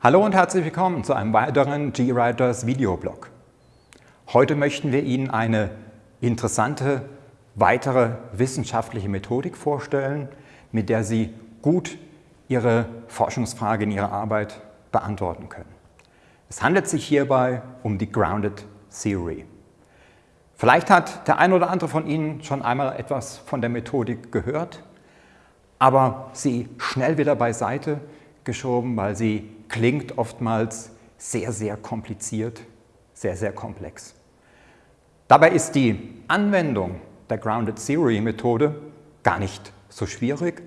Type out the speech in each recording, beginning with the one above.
Hallo und herzlich willkommen zu einem weiteren GWriters Videoblog. Heute möchten wir Ihnen eine interessante weitere wissenschaftliche Methodik vorstellen, mit der Sie gut Ihre Forschungsfrage in Ihrer Arbeit beantworten können. Es handelt sich hierbei um die Grounded Theory. Vielleicht hat der ein oder andere von Ihnen schon einmal etwas von der Methodik gehört, aber sie schnell wieder beiseite geschoben, weil sie klingt oftmals sehr, sehr kompliziert, sehr, sehr komplex. Dabei ist die Anwendung der Grounded Theory Methode gar nicht so schwierig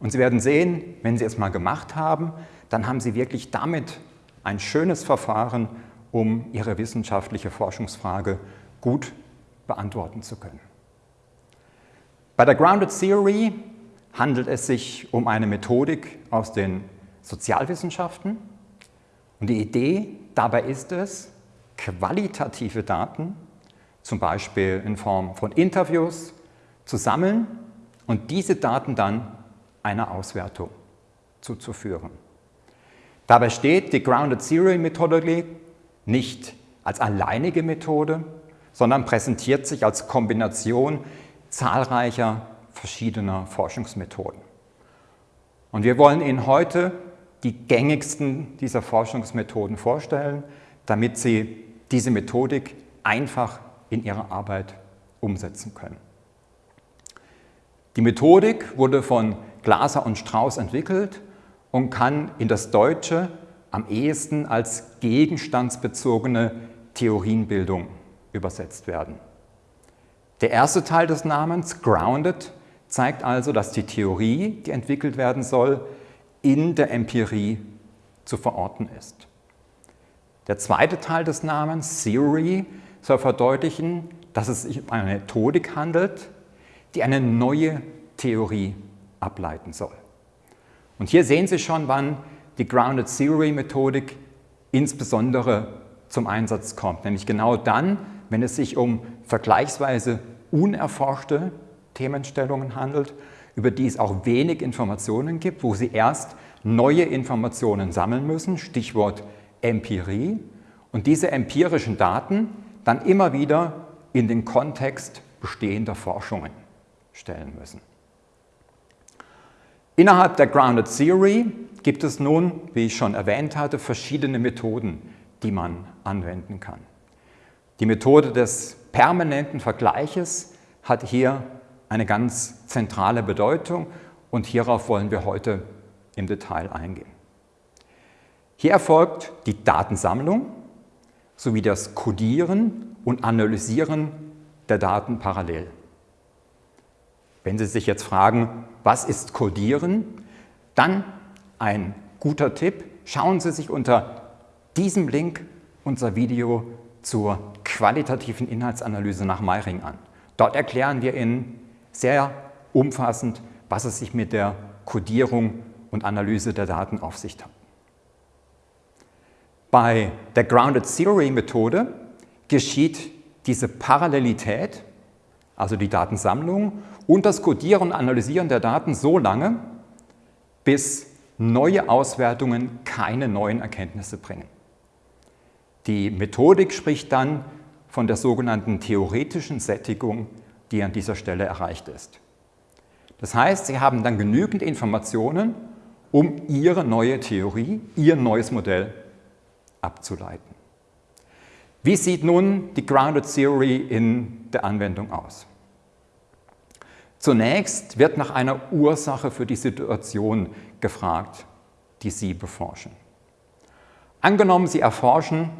und Sie werden sehen, wenn Sie es mal gemacht haben, dann haben Sie wirklich damit ein schönes Verfahren, um Ihre wissenschaftliche Forschungsfrage gut beantworten zu können. Bei der Grounded Theory handelt es sich um eine Methodik aus den Sozialwissenschaften. Und die Idee dabei ist es, qualitative Daten, zum Beispiel in Form von Interviews, zu sammeln und diese Daten dann einer Auswertung zuzuführen. Dabei steht die Grounded Theory Methodology nicht als alleinige Methode, sondern präsentiert sich als Kombination zahlreicher verschiedener Forschungsmethoden. Und wir wollen Ihnen heute die gängigsten dieser Forschungsmethoden vorstellen, damit Sie diese Methodik einfach in Ihrer Arbeit umsetzen können. Die Methodik wurde von Glaser und Strauß entwickelt und kann in das Deutsche am ehesten als gegenstandsbezogene Theorienbildung übersetzt werden. Der erste Teil des Namens, Grounded, zeigt also, dass die Theorie, die entwickelt werden soll, in der Empirie zu verorten ist. Der zweite Teil des Namens, Theory, soll verdeutlichen, dass es sich um eine Methodik handelt, die eine neue Theorie ableiten soll. Und hier sehen Sie schon, wann die Grounded Theory Methodik insbesondere zum Einsatz kommt, nämlich genau dann, wenn es sich um vergleichsweise unerforschte Themenstellungen handelt über die es auch wenig Informationen gibt, wo Sie erst neue Informationen sammeln müssen, Stichwort Empirie, und diese empirischen Daten dann immer wieder in den Kontext bestehender Forschungen stellen müssen. Innerhalb der Grounded Theory gibt es nun, wie ich schon erwähnt hatte, verschiedene Methoden, die man anwenden kann. Die Methode des permanenten Vergleiches hat hier eine ganz zentrale Bedeutung und hierauf wollen wir heute im Detail eingehen. Hier erfolgt die Datensammlung sowie das Codieren und Analysieren der Daten parallel. Wenn Sie sich jetzt fragen, was ist Codieren, dann ein guter Tipp, schauen Sie sich unter diesem Link unser Video zur qualitativen Inhaltsanalyse nach Meiring an. Dort erklären wir Ihnen sehr umfassend, was es sich mit der Codierung und Analyse der Daten auf sich hat. Bei der Grounded Theory Methode geschieht diese Parallelität, also die Datensammlung und das Codieren und Analysieren der Daten so lange, bis neue Auswertungen keine neuen Erkenntnisse bringen. Die Methodik spricht dann von der sogenannten theoretischen Sättigung die an dieser Stelle erreicht ist. Das heißt, Sie haben dann genügend Informationen, um Ihre neue Theorie, Ihr neues Modell abzuleiten. Wie sieht nun die Grounded Theory in der Anwendung aus? Zunächst wird nach einer Ursache für die Situation gefragt, die Sie beforschen. Angenommen, Sie erforschen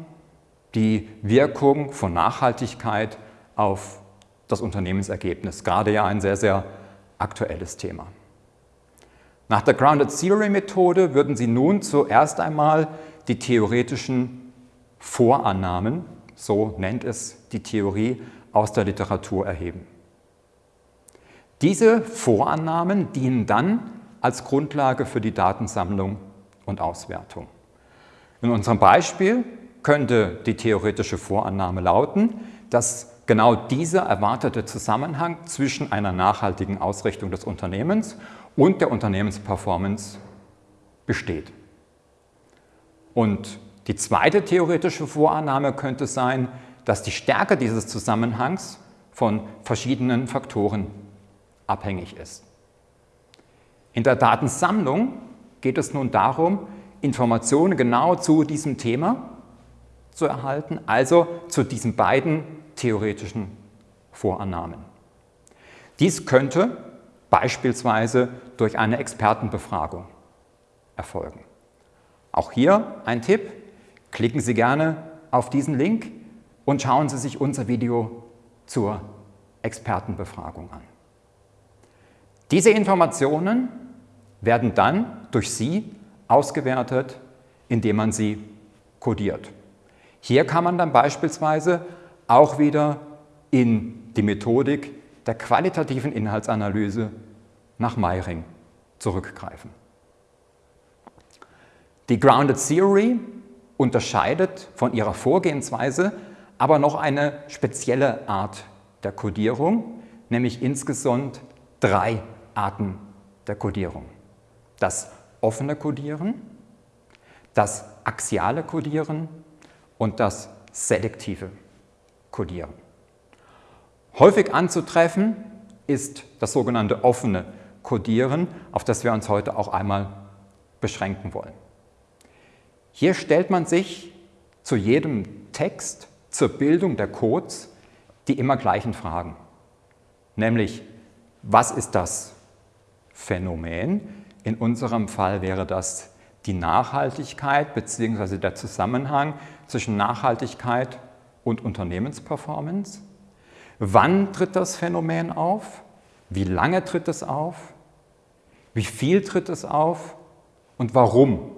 die Wirkung von Nachhaltigkeit auf das Unternehmensergebnis. Gerade ja ein sehr, sehr aktuelles Thema. Nach der Grounded Theory Methode würden Sie nun zuerst einmal die theoretischen Vorannahmen, so nennt es die Theorie, aus der Literatur erheben. Diese Vorannahmen dienen dann als Grundlage für die Datensammlung und Auswertung. In unserem Beispiel könnte die theoretische Vorannahme lauten, dass genau dieser erwartete Zusammenhang zwischen einer nachhaltigen Ausrichtung des Unternehmens und der Unternehmensperformance besteht. Und die zweite theoretische Vorannahme könnte sein, dass die Stärke dieses Zusammenhangs von verschiedenen Faktoren abhängig ist. In der Datensammlung geht es nun darum, Informationen genau zu diesem Thema zu erhalten, also zu diesen beiden theoretischen Vorannahmen. Dies könnte beispielsweise durch eine Expertenbefragung erfolgen. Auch hier ein Tipp, klicken Sie gerne auf diesen Link und schauen Sie sich unser Video zur Expertenbefragung an. Diese Informationen werden dann durch Sie ausgewertet, indem man sie kodiert. Hier kann man dann beispielsweise auch wieder in die Methodik der qualitativen Inhaltsanalyse nach Meiring zurückgreifen. Die Grounded Theory unterscheidet von ihrer Vorgehensweise aber noch eine spezielle Art der Codierung, nämlich insgesamt drei Arten der Codierung. Das offene Codieren, das axiale Codieren und das selektive Codieren. Häufig anzutreffen ist das sogenannte offene Codieren, auf das wir uns heute auch einmal beschränken wollen. Hier stellt man sich zu jedem Text zur Bildung der Codes die immer gleichen Fragen, nämlich was ist das Phänomen, in unserem Fall wäre das die Nachhaltigkeit bzw. der Zusammenhang zwischen Nachhaltigkeit und Unternehmensperformance. Wann tritt das Phänomen auf? Wie lange tritt es auf? Wie viel tritt es auf? Und warum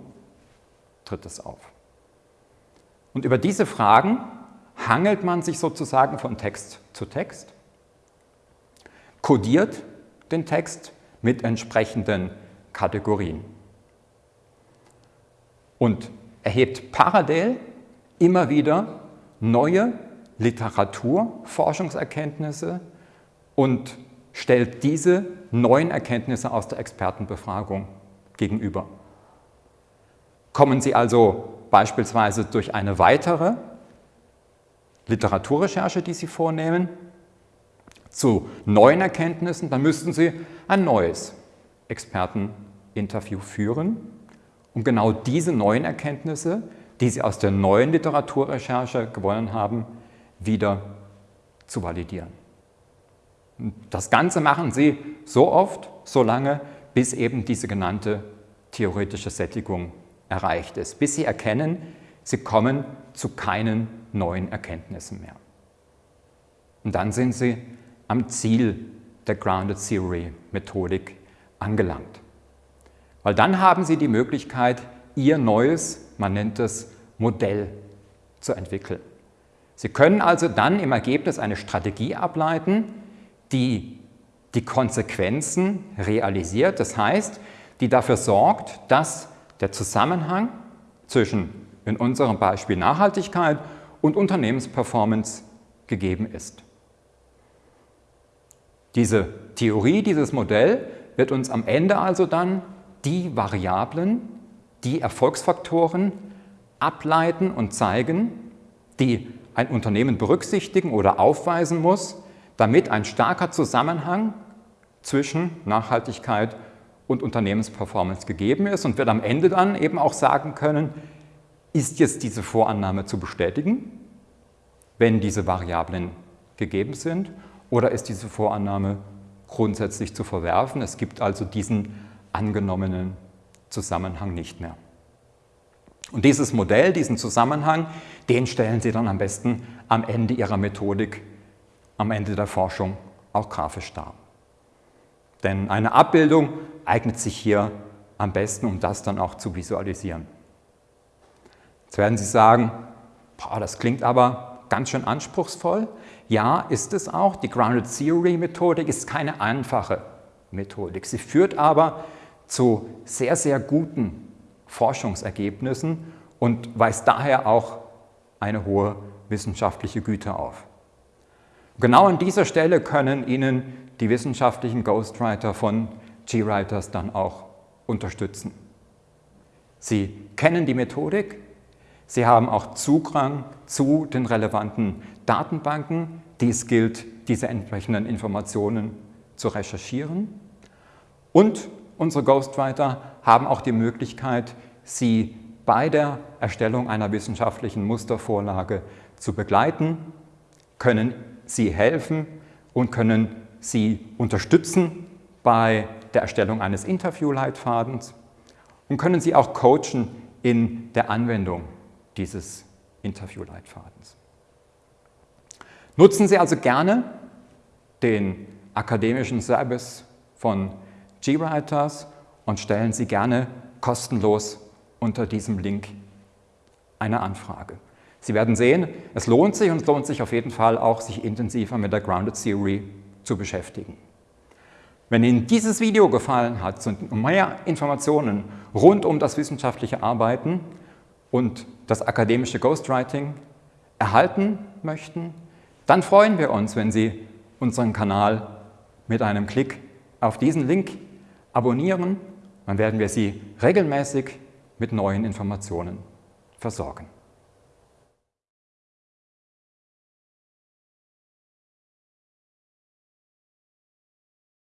tritt es auf? Und über diese Fragen hangelt man sich sozusagen von Text zu Text, kodiert den Text mit entsprechenden Kategorien. Und erhebt parallel immer wieder neue Literaturforschungserkenntnisse und stellt diese neuen Erkenntnisse aus der Expertenbefragung gegenüber. Kommen Sie also beispielsweise durch eine weitere Literaturrecherche, die Sie vornehmen, zu neuen Erkenntnissen, dann müssten Sie ein neues Experten Interview führen, um genau diese neuen Erkenntnisse, die Sie aus der neuen Literaturrecherche gewonnen haben, wieder zu validieren. Das Ganze machen Sie so oft, so lange, bis eben diese genannte theoretische Sättigung erreicht ist, bis Sie erkennen, Sie kommen zu keinen neuen Erkenntnissen mehr. Und dann sind Sie am Ziel der Grounded Theory Methodik angelangt. Weil dann haben Sie die Möglichkeit, Ihr neues, man nennt es Modell zu entwickeln. Sie können also dann im Ergebnis eine Strategie ableiten, die die Konsequenzen realisiert, das heißt, die dafür sorgt, dass der Zusammenhang zwischen, in unserem Beispiel Nachhaltigkeit und Unternehmensperformance gegeben ist. Diese Theorie, dieses Modell wird uns am Ende also dann die Variablen, die Erfolgsfaktoren ableiten und zeigen, die ein Unternehmen berücksichtigen oder aufweisen muss, damit ein starker Zusammenhang zwischen Nachhaltigkeit und Unternehmensperformance gegeben ist und wird am Ende dann eben auch sagen können, ist jetzt diese Vorannahme zu bestätigen, wenn diese Variablen gegeben sind, oder ist diese Vorannahme grundsätzlich zu verwerfen. Es gibt also diesen angenommenen Zusammenhang nicht mehr. Und dieses Modell, diesen Zusammenhang, den stellen Sie dann am besten am Ende Ihrer Methodik, am Ende der Forschung auch grafisch dar. Denn eine Abbildung eignet sich hier am besten, um das dann auch zu visualisieren. Jetzt werden Sie sagen, boah, das klingt aber ganz schön anspruchsvoll. Ja, ist es auch. Die Grounded Theory Methodik ist keine einfache Methodik. Sie führt aber zu sehr, sehr guten Forschungsergebnissen und weist daher auch eine hohe wissenschaftliche Güte auf. Genau an dieser Stelle können Ihnen die wissenschaftlichen Ghostwriter von GWriters dann auch unterstützen. Sie kennen die Methodik, Sie haben auch Zugang zu den relevanten Datenbanken, die es gilt, diese entsprechenden Informationen zu recherchieren. Und unsere Ghostwriter haben auch die Möglichkeit, Sie bei der Erstellung einer wissenschaftlichen Mustervorlage zu begleiten, können Sie helfen und können Sie unterstützen bei der Erstellung eines Interviewleitfadens und können Sie auch coachen in der Anwendung dieses Interviewleitfadens. Nutzen Sie also gerne den akademischen Service von GWriters und stellen Sie gerne kostenlos unter diesem Link eine Anfrage. Sie werden sehen, es lohnt sich und es lohnt sich auf jeden Fall auch, sich intensiver mit der Grounded Theory zu beschäftigen. Wenn Ihnen dieses Video gefallen hat und mehr Informationen rund um das wissenschaftliche Arbeiten und das akademische Ghostwriting erhalten möchten, dann freuen wir uns, wenn Sie unseren Kanal mit einem Klick auf diesen Link abonnieren. Dann werden wir Sie regelmäßig mit neuen Informationen versorgen.